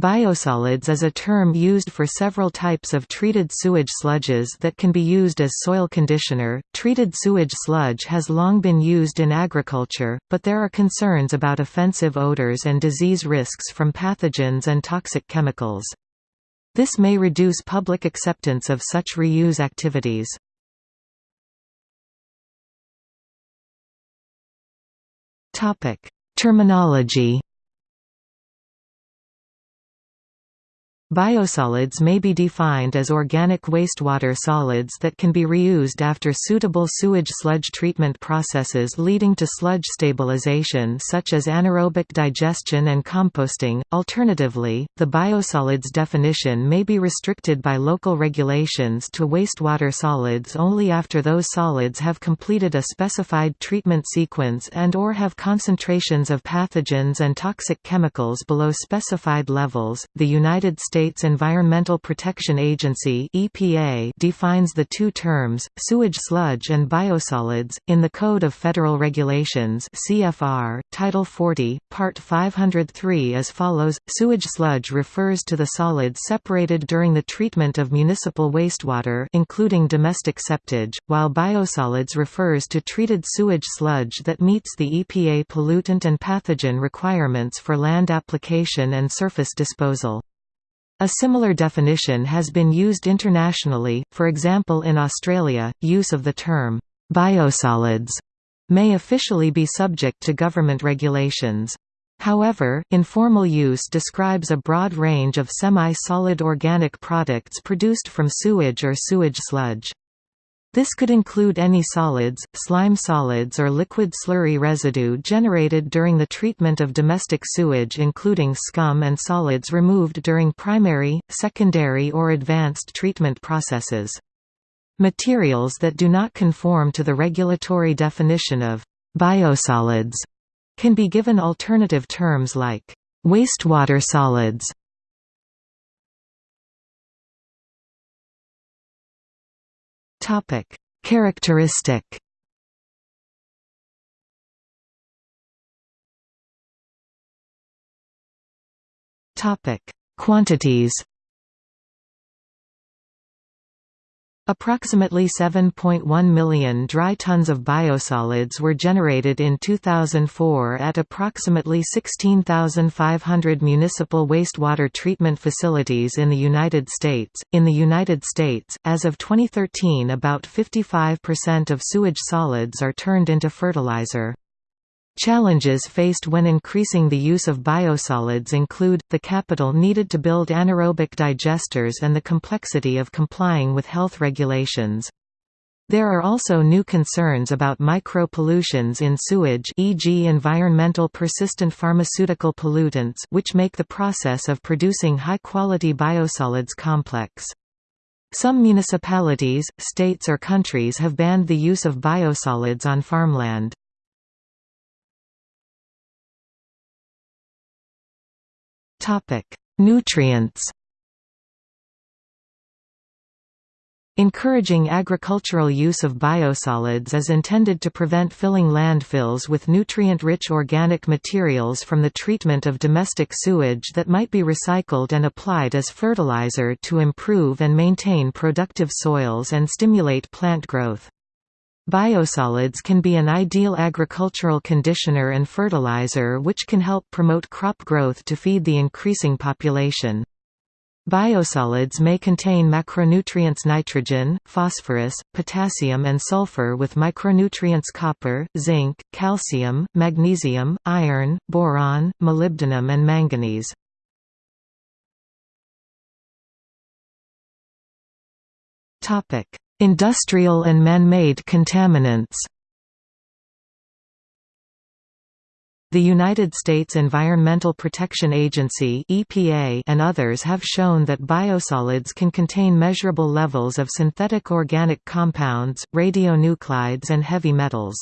Biosolids is a term used for several types of treated sewage sludges that can be used as soil conditioner. Treated sewage sludge has long been used in agriculture, but there are concerns about offensive odors and disease risks from pathogens and toxic chemicals. This may reduce public acceptance of such reuse activities. Topic: Terminology Biosolids may be defined as organic wastewater solids that can be reused after suitable sewage sludge treatment processes leading to sludge stabilization such as anaerobic digestion and composting. Alternatively, the biosolids definition may be restricted by local regulations to wastewater solids only after those solids have completed a specified treatment sequence and or have concentrations of pathogens and toxic chemicals below specified levels. The United States States Environmental Protection Agency (EPA) defines the two terms, sewage sludge and biosolids, in the Code of Federal Regulations (CFR), Title 40, Part 503 as follows: Sewage sludge refers to the solids separated during the treatment of municipal wastewater, including domestic septage, while biosolids refers to treated sewage sludge that meets the EPA pollutant and pathogen requirements for land application and surface disposal. A similar definition has been used internationally, for example in Australia, use of the term, biosolids, may officially be subject to government regulations. However, informal use describes a broad range of semi-solid organic products produced from sewage or sewage sludge. This could include any solids, slime solids or liquid slurry residue generated during the treatment of domestic sewage including scum and solids removed during primary, secondary or advanced treatment processes. Materials that do not conform to the regulatory definition of biosolids can be given alternative terms like wastewater solids Topic: Characteristic. Topic: Quantities. Approximately 7.1 million dry tons of biosolids were generated in 2004 at approximately 16,500 municipal wastewater treatment facilities in the United States. In the United States, as of 2013, about 55% of sewage solids are turned into fertilizer. Challenges faced when increasing the use of biosolids include, the capital needed to build anaerobic digesters and the complexity of complying with health regulations. There are also new concerns about micro-pollutions in sewage e.g. environmental persistent pharmaceutical pollutants which make the process of producing high-quality biosolids complex. Some municipalities, states or countries have banned the use of biosolids on farmland. Topic: Nutrients. Encouraging agricultural use of biosolids is intended to prevent filling landfills with nutrient-rich organic materials from the treatment of domestic sewage that might be recycled and applied as fertilizer to improve and maintain productive soils and stimulate plant growth. Biosolids can be an ideal agricultural conditioner and fertilizer which can help promote crop growth to feed the increasing population. Biosolids may contain macronutrients nitrogen, phosphorus, potassium and sulfur with micronutrients copper, zinc, calcium, magnesium, iron, boron, molybdenum and manganese. Industrial and man-made contaminants The United States Environmental Protection Agency (EPA) and others have shown that biosolids can contain measurable levels of synthetic organic compounds, radionuclides and heavy metals.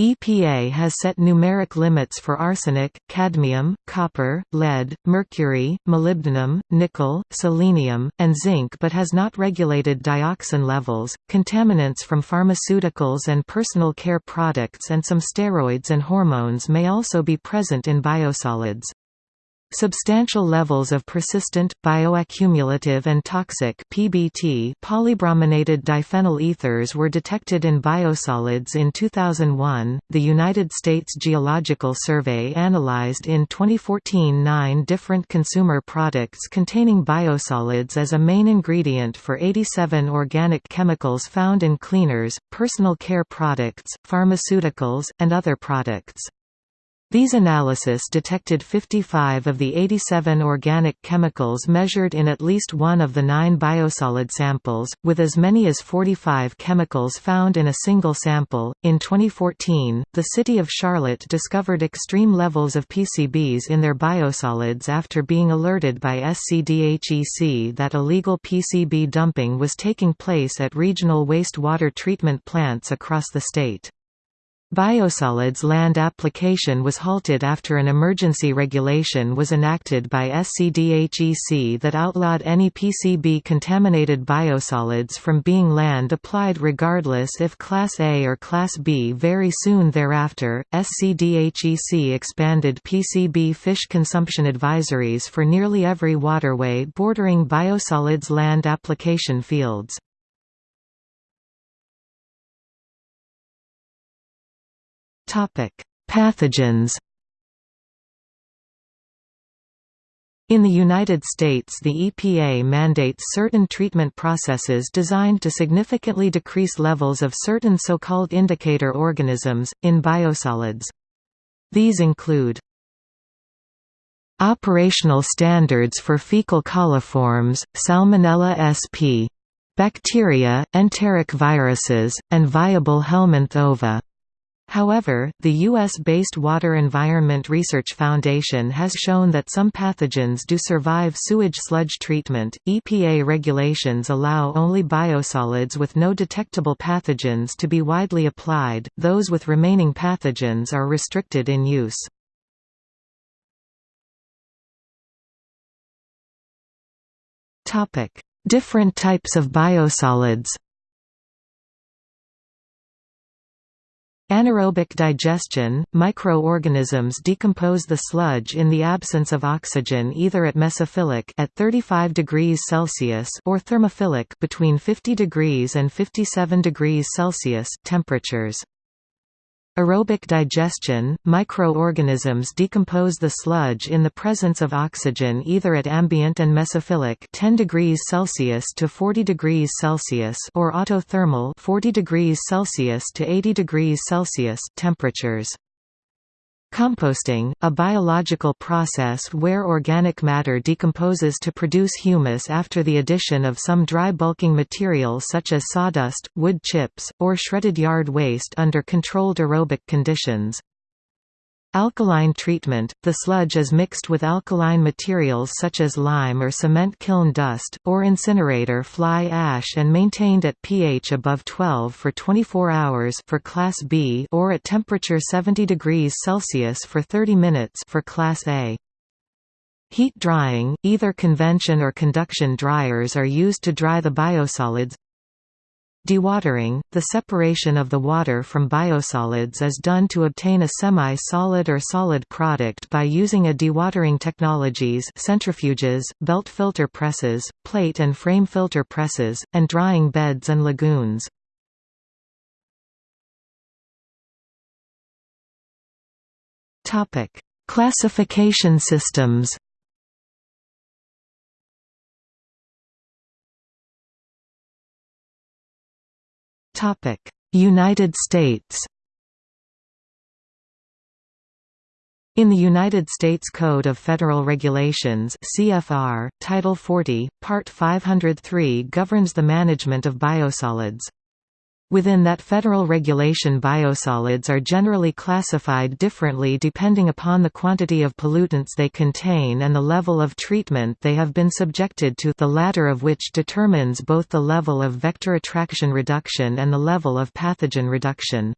EPA has set numeric limits for arsenic, cadmium, copper, lead, mercury, molybdenum, nickel, selenium, and zinc but has not regulated dioxin levels. Contaminants from pharmaceuticals and personal care products and some steroids and hormones may also be present in biosolids. Substantial levels of persistent, bioaccumulative and toxic PBT polybrominated diphenyl ethers were detected in biosolids in 2001. The United States Geological Survey analyzed in 2014 nine different consumer products containing biosolids as a main ingredient for 87 organic chemicals found in cleaners, personal care products, pharmaceuticals, and other products. These analyses detected 55 of the 87 organic chemicals measured in at least one of the nine biosolid samples, with as many as 45 chemicals found in a single sample. In 2014, the city of Charlotte discovered extreme levels of PCBs in their biosolids after being alerted by SCDHEC that illegal PCB dumping was taking place at regional wastewater treatment plants across the state. Biosolids land application was halted after an emergency regulation was enacted by SCDHEC that outlawed any PCB-contaminated biosolids from being land applied regardless if Class A or Class B. Very soon thereafter, SCDHEC expanded PCB fish consumption advisories for nearly every waterway bordering biosolids land application fields. Pathogens In the United States the EPA mandates certain treatment processes designed to significantly decrease levels of certain so-called indicator organisms, in biosolids. These include Operational standards for fecal coliforms, Salmonella sp. bacteria, enteric viruses, and viable Helminth ova. However, the U.S.-based Water Environment Research Foundation has shown that some pathogens do survive sewage sludge treatment. EPA regulations allow only biosolids with no detectable pathogens to be widely applied, those with remaining pathogens are restricted in use. Different types of biosolids Anaerobic digestion – Microorganisms decompose the sludge in the absence of oxygen either at mesophilic at 35 degrees Celsius or thermophilic between 50 degrees and 57 degrees Celsius temperatures. Aerobic digestion – Microorganisms decompose the sludge in the presence of oxygen either at ambient and mesophilic 10 degrees Celsius to 40 degrees Celsius or autothermal 40 degrees Celsius to 80 degrees Celsius temperatures. Composting, a biological process where organic matter decomposes to produce humus after the addition of some dry bulking material such as sawdust, wood chips, or shredded yard waste under controlled aerobic conditions. Alkaline treatment – The sludge is mixed with alkaline materials such as lime or cement kiln dust, or incinerator fly ash and maintained at pH above 12 for 24 hours for Class B or at temperature 70 degrees Celsius for 30 minutes for Class A. Heat drying, either convection or conduction dryers are used to dry the biosolids Dewatering – The separation of the water from biosolids is done to obtain a semi-solid or solid product by using a dewatering technologies centrifuges, belt filter presses, plate and frame filter presses, and drying beds and lagoons. Classification systems United States In the United States Code of Federal Regulations CFR, Title 40, Part 503 governs the management of biosolids. Within that federal regulation biosolids are generally classified differently depending upon the quantity of pollutants they contain and the level of treatment they have been subjected to the latter of which determines both the level of vector attraction reduction and the level of pathogen reduction.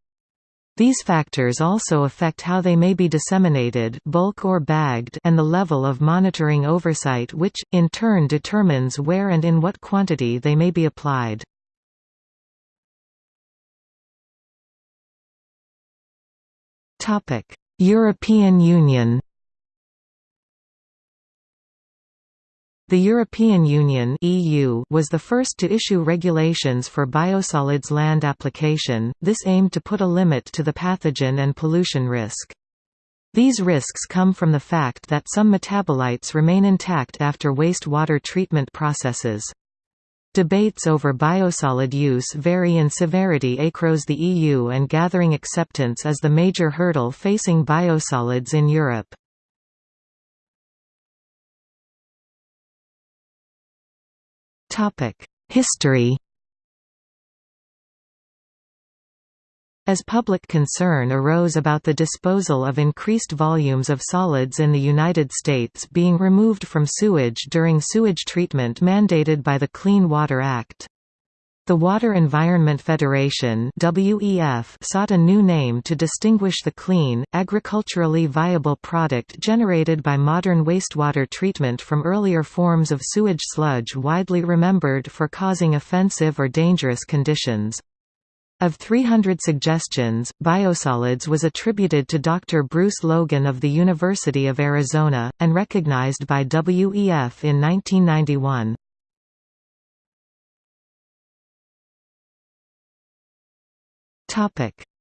These factors also affect how they may be disseminated bulk or bagged and the level of monitoring oversight which, in turn determines where and in what quantity they may be applied. European Union The European Union (EU) was the first to issue regulations for biosolids land application. This aimed to put a limit to the pathogen and pollution risk. These risks come from the fact that some metabolites remain intact after wastewater treatment processes. Debates over biosolid use vary in severity across the EU and gathering acceptance is the major hurdle facing biosolids in Europe. History As public concern arose about the disposal of increased volumes of solids in the United States being removed from sewage during sewage treatment mandated by the Clean Water Act. The Water Environment Federation WEF sought a new name to distinguish the clean, agriculturally viable product generated by modern wastewater treatment from earlier forms of sewage sludge widely remembered for causing offensive or dangerous conditions. Of 300 suggestions, biosolids was attributed to Dr. Bruce Logan of the University of Arizona, and recognized by WEF in 1991.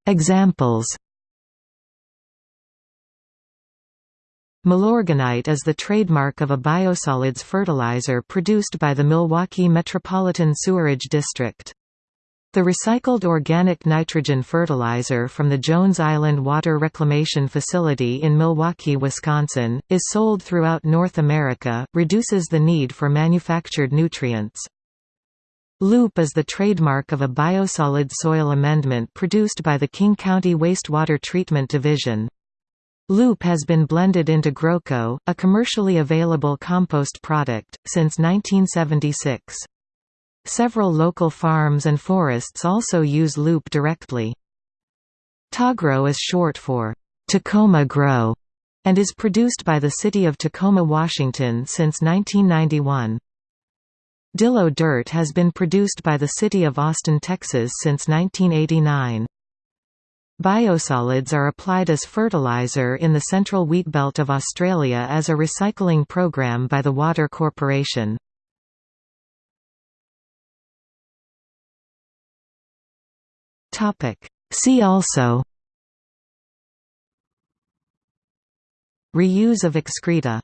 Examples Milorganite is the trademark of a biosolids fertilizer produced by the Milwaukee Metropolitan Sewerage District. The recycled organic nitrogen fertilizer from the Jones Island Water Reclamation Facility in Milwaukee, Wisconsin, is sold throughout North America, reduces the need for manufactured nutrients. Loop is the trademark of a biosolid soil amendment produced by the King County Wastewater Treatment Division. Loop has been blended into Groco, a commercially available compost product, since 1976. Several local farms and forests also use Loop directly. Tagro is short for Tacoma Grow and is produced by the city of Tacoma, Washington since 1991. Dillo dirt has been produced by the city of Austin, Texas since 1989. Biosolids are applied as fertilizer in the central wheat belt of Australia as a recycling program by the Water Corporation. See also. Reuse of excreta